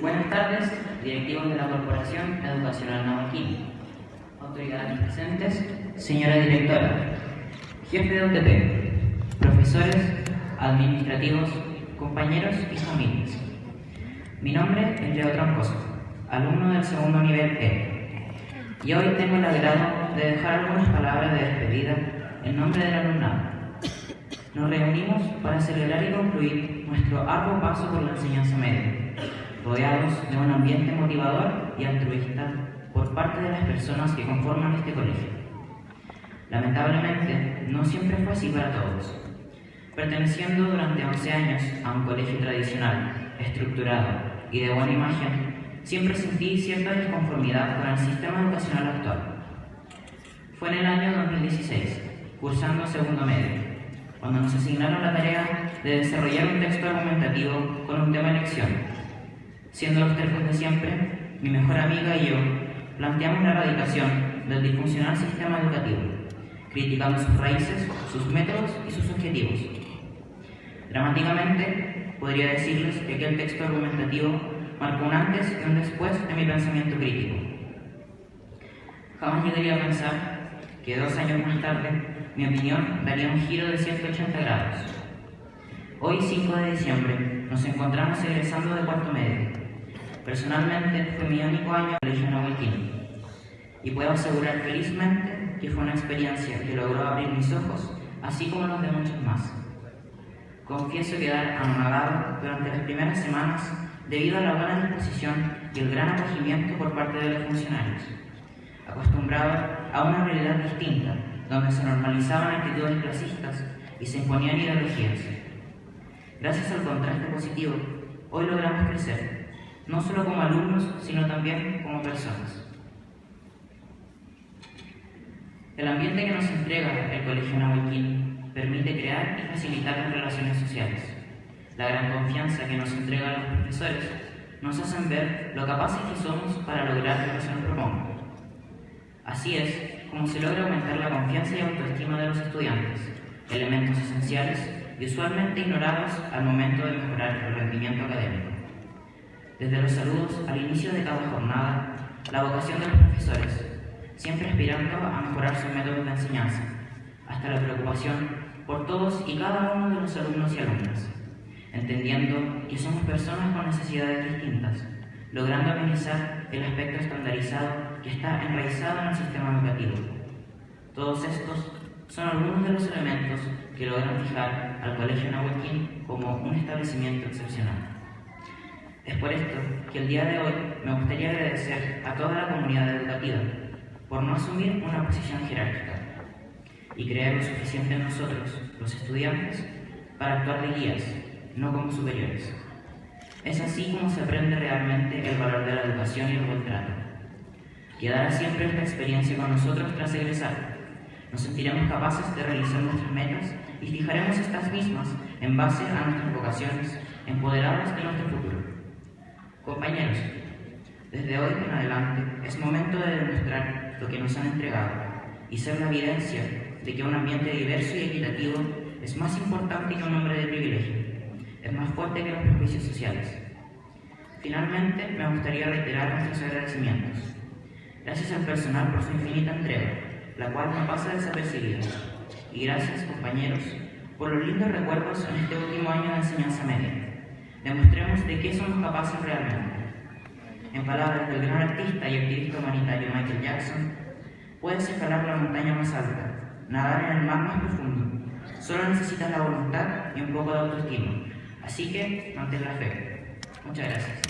Buenas tardes, directivos de la Corporación Educacional Navaquín, autoridades presentes, señora directora, jefe de UTP, profesores, administrativos, compañeros y familias. Mi nombre es Leo Troncoso, alumno del segundo nivel E, y hoy tengo el agrado de dejar algunas palabras de despedida en nombre del alumnado. Nos reunimos para celebrar y concluir nuestro arduo paso por la enseñanza media, rodeados de un ambiente motivador y altruista por parte de las personas que conforman este colegio. Lamentablemente, no siempre fue así para todos. Perteneciendo durante 11 años a un colegio tradicional, estructurado y de buena imagen, siempre sentí cierta disconformidad con el sistema educacional actual. Fue en el año 2016, cursando segundo medio, cuando nos asignaron la tarea de desarrollar un texto argumentativo con un tema de elección. Siendo los tercos de siempre, mi mejor amiga y yo planteamos la erradicación del disfuncional sistema educativo, criticando sus raíces, sus métodos y sus objetivos. Dramáticamente, podría decirles que aquel texto argumentativo marcó un antes y un después en mi pensamiento crítico. Jamás llegaría a pensar que dos años más tarde mi opinión daría un giro de 180 grados. Hoy, 5 de diciembre, nos encontramos egresando de cuarto medio. Personalmente, fue mi único año en Colegio Nahuelquín y puedo asegurar felizmente que fue una experiencia que logró abrir mis ojos, así como los de muchos más. Confieso quedar anonadado durante las primeras semanas debido a la buena disposición y el gran acogimiento por parte de los funcionarios, acostumbrado a una realidad distinta, donde se normalizaban actitudes clasistas y se imponían ideologías. Gracias al contraste positivo, hoy logramos crecer, no solo como alumnos, sino también como personas. El ambiente que nos entrega el Colegio Nahuelquín permite crear y facilitar las relaciones sociales. La gran confianza que nos entregan los profesores nos hacen ver lo capaces que somos para lograr lo que se nos. Así es como se logra aumentar la confianza y autoestima de los estudiantes, elementos esenciales y usualmente ignorados al momento de mejorar el rendimiento académico. Desde los saludos al inicio de cada jornada, la vocación de los profesores, siempre aspirando a mejorar sus métodos de enseñanza, hasta la preocupación por todos y cada uno de los alumnos y alumnas, entendiendo que somos personas con necesidades distintas, logrando amenizar el aspecto estandarizado que está enraizado en el sistema educativo. Todos estos son algunos de los elementos que logran fijar al Colegio Nahuelquín como un establecimiento excepcional. Es por esto que el día de hoy me gustaría agradecer a toda la comunidad educativa por no asumir una posición jerárquica y creer lo suficiente en nosotros, los estudiantes, para actuar de guías, no como superiores. Es así como se aprende realmente el valor de la educación y el buen trato. Quedará siempre esta experiencia con nosotros tras egresar. Nos sentiremos capaces de realizar nuestras metas y fijaremos estas mismas en base a nuestras vocaciones, empoderadas de nuestro futuro. Compañeros, desde hoy en adelante es momento de demostrar lo que nos han entregado y ser la evidencia de que un ambiente diverso y equitativo es más importante que un hombre de privilegio, es más fuerte que los prejuicios sociales. Finalmente, me gustaría reiterar nuestros agradecimientos. Gracias al personal por su infinita entrega, la cual no pasa desapercibida. Y gracias, compañeros, por los lindos recuerdos en este último año de enseñanza media. Demostremos de qué somos capaces realmente. En palabras del gran artista y activista humanitario Michael Jackson, puedes escalar la montaña más alta, nadar en el mar más profundo. Solo necesitas la voluntad y un poco de autoestima. Así que mantén la fe. Muchas gracias.